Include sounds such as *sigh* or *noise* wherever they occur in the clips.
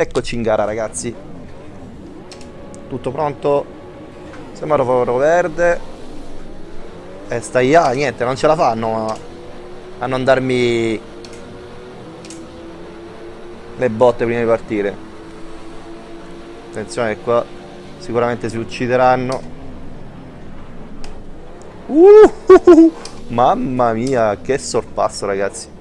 Eccoci in gara ragazzi. Tutto pronto. Semaforo verde. E stai a... niente, non ce la fanno a, non darmi le botte prima di partire. Attenzione qua sicuramente si uccideranno. Uh, uh, *laughs* uh, mamma mia, che sorpasso ragazzi.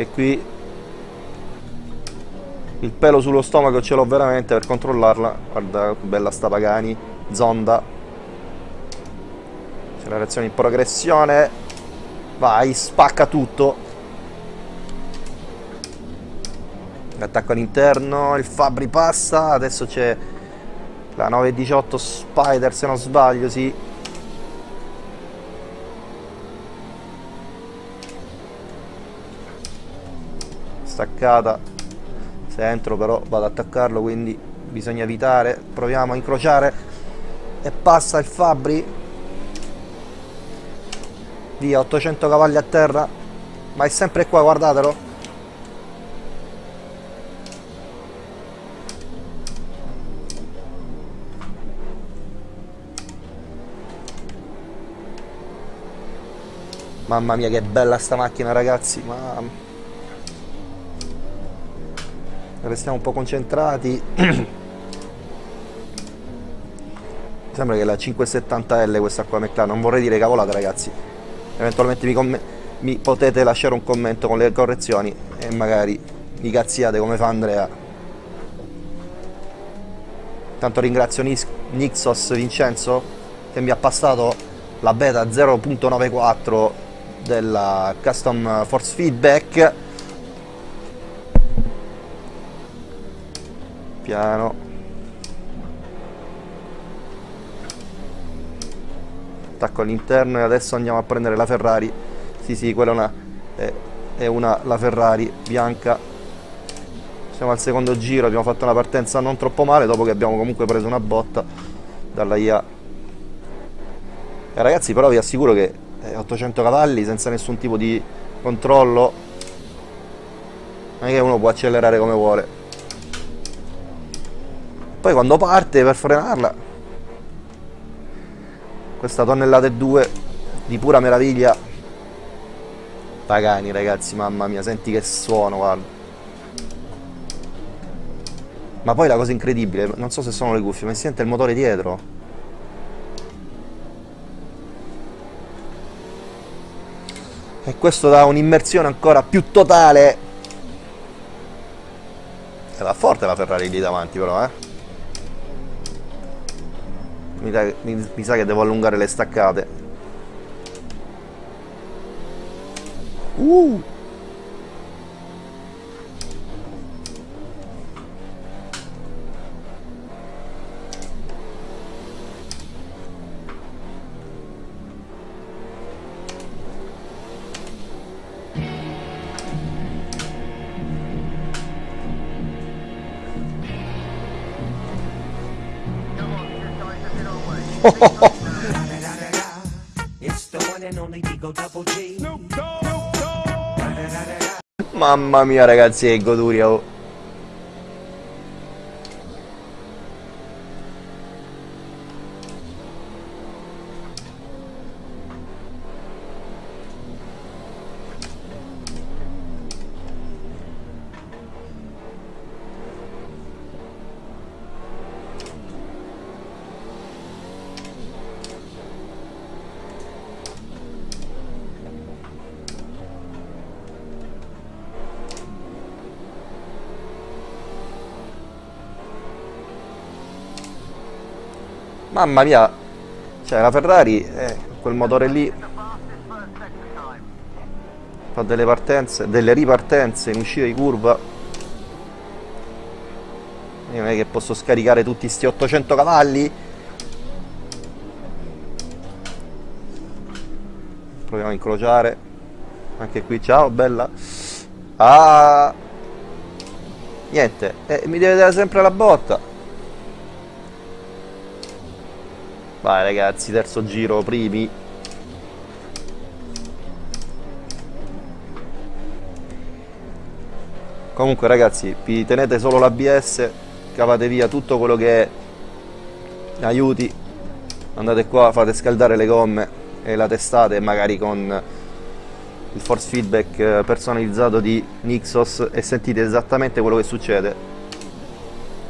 E qui il pelo sullo stomaco ce l'ho veramente per controllarla. Guarda che bella sta Pagani. Zonda. Accelerazione in progressione. Vai, spacca tutto. Attacco all'interno, il Fabri passa, adesso c'è la 918 Spider se non sbaglio, sì. Staccata, se entro però vado ad attaccarlo, quindi bisogna evitare. Proviamo a incrociare e passa il Fabri. Via, 800 cavalli a terra, ma è sempre qua, guardatelo. Mamma mia che bella sta macchina ragazzi, ma... Restiamo un po' concentrati. *clears throat* Sembra che la 570L questa qua McLaren, non vorrei dire cavolate ragazzi. Eventualmente mi, mi potete lasciare un commento con le correzioni e magari mi cazziate come fa Andrea. Tanto ringrazio Nixos Vincenzo che mi ha passato la beta 0.94 della custom force feedback piano. Attacco all'interno e adesso andiamo a prendere la Ferrari. Sì sì quella è una, è, è una la Ferrari bianca. Siamo al secondo giro abbiamo fatto una partenza non troppo male dopo che abbiamo comunque preso una botta dalla IA e ragazzi però vi assicuro che 800 cavalli senza nessun tipo di controllo non è che uno può accelerare come vuole poi quando parte per frenarla questa tonnellata e due di pura meraviglia. Pagani ragazzi mamma mia senti che suono guarda. Ma poi la cosa incredibile non so se sono le cuffie ma si sente il motore dietro. E questo dà un'immersione ancora più totale. E va forte la Ferrari lì davanti però eh mi, mi, mi sa che devo allungare le staccate. Uh Mamma mia ragazzi che goduria oh. Mamma mia, cioè la Ferrari, eh, quel motore lì fa delle partenze, delle ripartenze in uscita di curva. Non è che posso scaricare tutti sti 800 cavalli. Proviamo a incrociare. Anche qui, ciao, bella. Ah! Niente, eh, mi deve dare sempre la botta. Vai ragazzi, terzo giro, primi. Comunque ragazzi, vi tenete solo l'ABS, cavate via tutto quello che è. Aiuti, andate qua, fate scaldare le gomme e la testate magari con il force feedback eh, personalizzato di Nixos e sentite esattamente quello che succede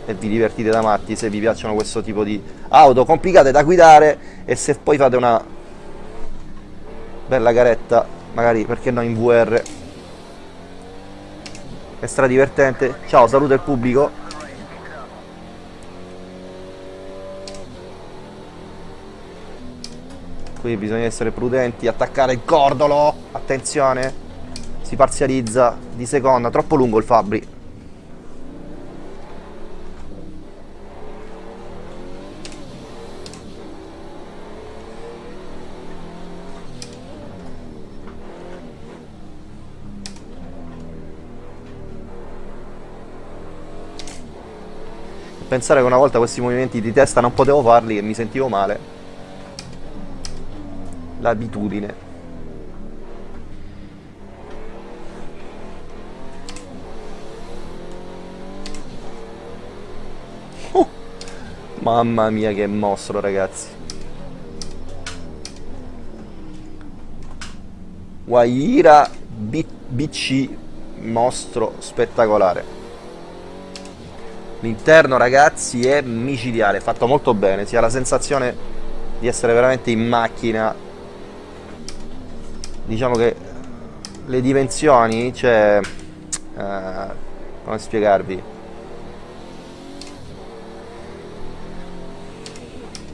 e vi divertite da matti se vi piacciono questo tipo di auto complicate da guidare e se poi fate una bella garetta magari perché no in VR è stra divertente ciao saluto il pubblico. Qui bisogna essere prudenti attaccare il cordolo. Attenzione si parzializza di seconda. Troppo lungo il Fabri pensare che una volta questi movimenti di testa non potevo farli e mi sentivo male. L'abitudine. Uh, mamma mia che mostro ragazzi. Waira BC mostro spettacolare. L'interno ragazzi è micidiale, fatto molto bene, si ha la sensazione di essere veramente in macchina. Diciamo che le dimensioni, cioè... Eh, come spiegarvi?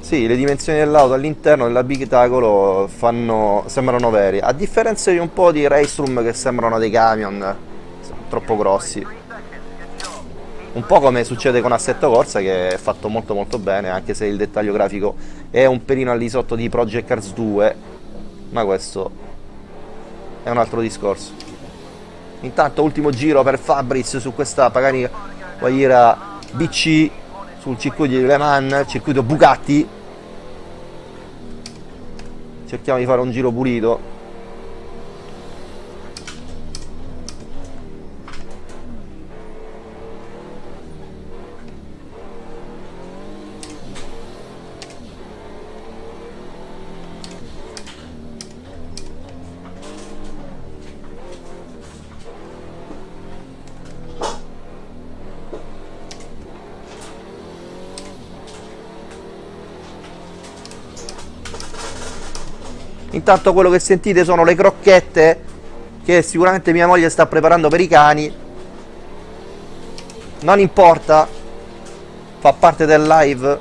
Sì, le dimensioni dell'auto all'interno dell'abitacolo sembrano veri, a differenza di un po' di race room che sembrano dei camion, troppo grossi un po' come succede con Assetto Corsa che è fatto molto molto bene anche se il dettaglio grafico è un pelino al di sotto di Project Cars 2 ma questo è un altro discorso. Intanto ultimo giro per Fabris su questa Pagani Guaira BC sul circuito di Le Mans circuito Bugatti. Cerchiamo di fare un giro pulito Intanto quello che sentite sono le crocchette che sicuramente mia moglie sta preparando per i cani. Non importa, fa parte del live.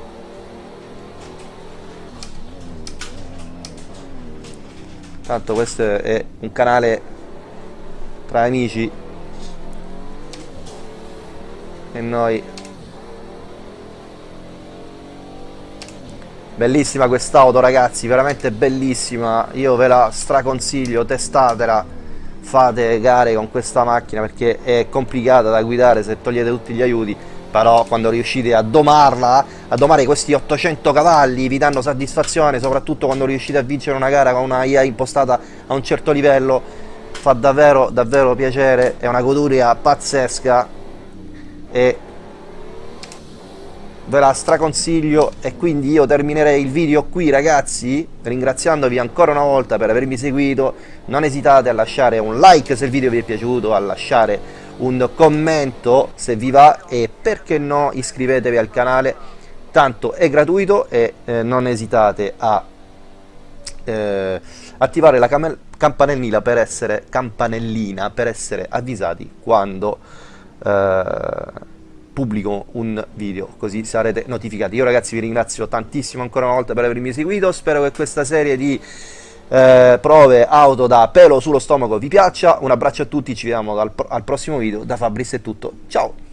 Tanto questo è un canale tra amici e noi Bellissima quest'auto ragazzi, veramente bellissima, io ve la straconsiglio, testatela, fate gare con questa macchina perché è complicata da guidare se togliete tutti gli aiuti, però quando riuscite a domarla, a domare questi 800 cavalli vi danno soddisfazione, soprattutto quando riuscite a vincere una gara con una IA impostata a un certo livello, fa davvero davvero piacere, è una goduria pazzesca. E ve la straconsiglio e quindi io terminerei il video qui ragazzi ringraziandovi ancora una volta per avermi seguito. Non esitate a lasciare un like se il video vi è piaciuto a lasciare un commento se vi va e perché no iscrivetevi al canale. Tanto è gratuito e eh, non esitate a eh, attivare la campanellina per essere campanellina per essere avvisati quando eh, pubblico un video così sarete notificati. Io ragazzi vi ringrazio tantissimo ancora una volta per avermi seguito. Spero che questa serie di eh, prove auto da pelo sullo stomaco vi piaccia. Un abbraccio a tutti ci vediamo al, al prossimo video. Da Fabris è tutto. Ciao